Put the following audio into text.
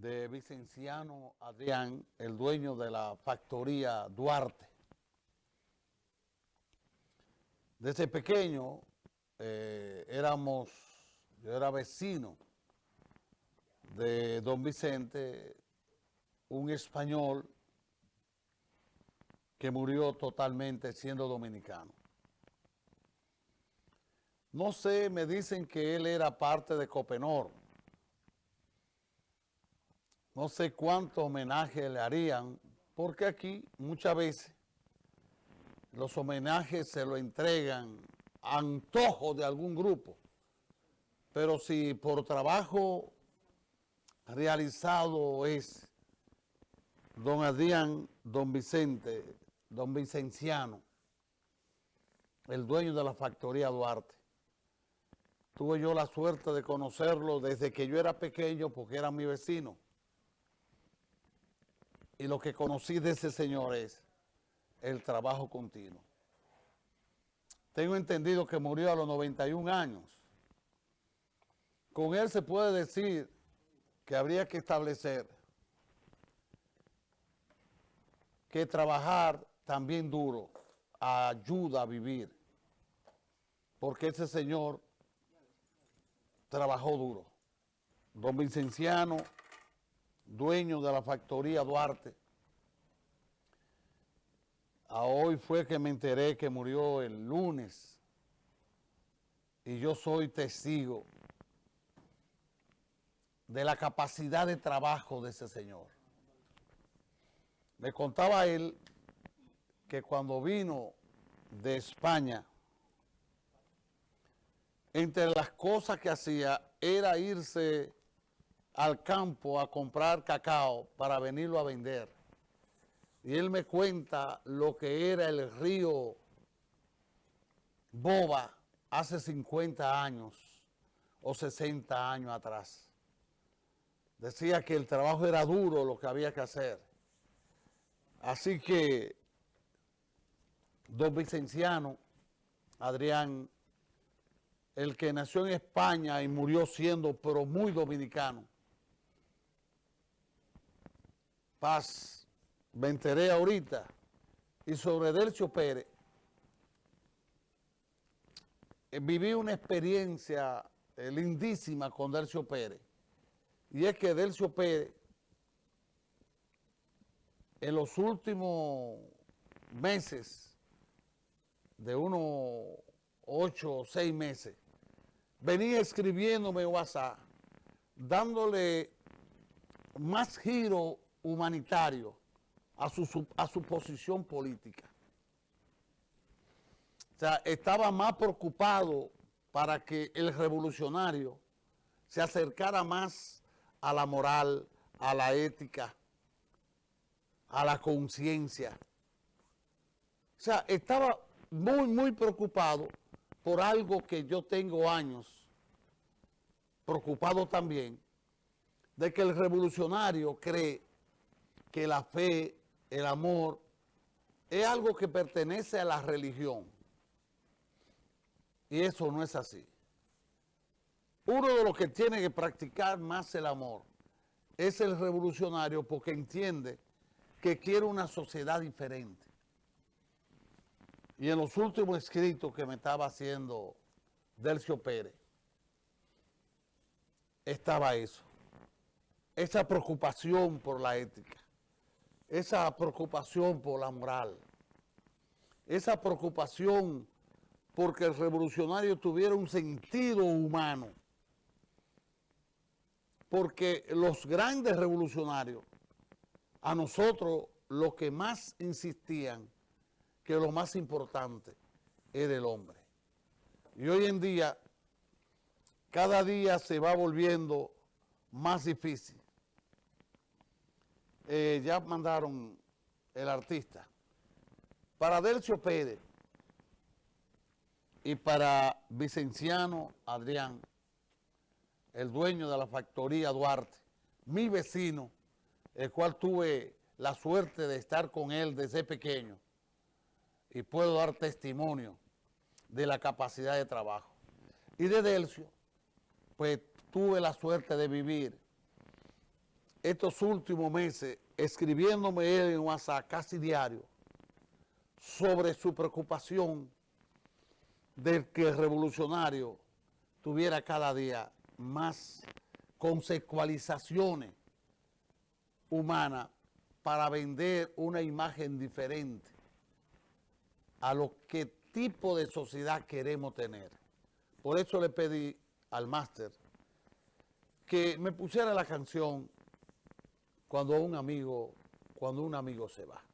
de Vicenciano Adrián, el dueño de la factoría Duarte. Desde pequeño eh, éramos, yo era vecino de don Vicente, un español que murió totalmente siendo dominicano. No sé, me dicen que él era parte de Copenor, no sé cuánto homenaje le harían, porque aquí muchas veces los homenajes se lo entregan antojo de algún grupo. Pero si por trabajo realizado es don Adrián, don Vicente, don Vicenciano, el dueño de la factoría Duarte. Tuve yo la suerte de conocerlo desde que yo era pequeño porque era mi vecino y lo que conocí de ese señor es el trabajo continuo. Tengo entendido que murió a los 91 años. Con él se puede decir que habría que establecer que trabajar también duro ayuda a vivir. Porque ese señor trabajó duro. Don Vincenciano dueño de la factoría Duarte. A hoy fue que me enteré que murió el lunes y yo soy testigo de la capacidad de trabajo de ese señor. Me contaba él que cuando vino de España, entre las cosas que hacía era irse al campo a comprar cacao para venirlo a vender. Y él me cuenta lo que era el río Boba hace 50 años o 60 años atrás. Decía que el trabajo era duro lo que había que hacer. Así que don Vicenciano, Adrián, el que nació en España y murió siendo pero muy dominicano, Paz, me enteré ahorita, y sobre Delcio Pérez, eh, viví una experiencia eh, lindísima con Delcio Pérez, y es que Delcio Pérez, en los últimos meses, de unos ocho o seis meses, venía escribiéndome WhatsApp, dándole más giro humanitario a su, a su posición política. O sea, estaba más preocupado para que el revolucionario se acercara más a la moral, a la ética, a la conciencia. O sea, estaba muy, muy preocupado por algo que yo tengo años preocupado también, de que el revolucionario cree que la fe, el amor, es algo que pertenece a la religión. Y eso no es así. Uno de los que tiene que practicar más el amor es el revolucionario porque entiende que quiere una sociedad diferente. Y en los últimos escritos que me estaba haciendo Delcio Pérez, estaba eso. Esa preocupación por la ética esa preocupación por la moral, esa preocupación porque el revolucionario tuviera un sentido humano, porque los grandes revolucionarios, a nosotros lo que más insistían, que lo más importante es el hombre. Y hoy en día, cada día se va volviendo más difícil eh, ya mandaron el artista. Para Delcio Pérez y para Vicenciano Adrián, el dueño de la factoría Duarte, mi vecino, el cual tuve la suerte de estar con él desde pequeño y puedo dar testimonio de la capacidad de trabajo. Y de Delcio, pues tuve la suerte de vivir estos últimos meses escribiéndome él en WhatsApp casi diario sobre su preocupación de que el revolucionario tuviera cada día más consecualizaciones humanas para vender una imagen diferente a lo que tipo de sociedad queremos tener. Por eso le pedí al máster que me pusiera la canción cuando un amigo, cuando un amigo se va.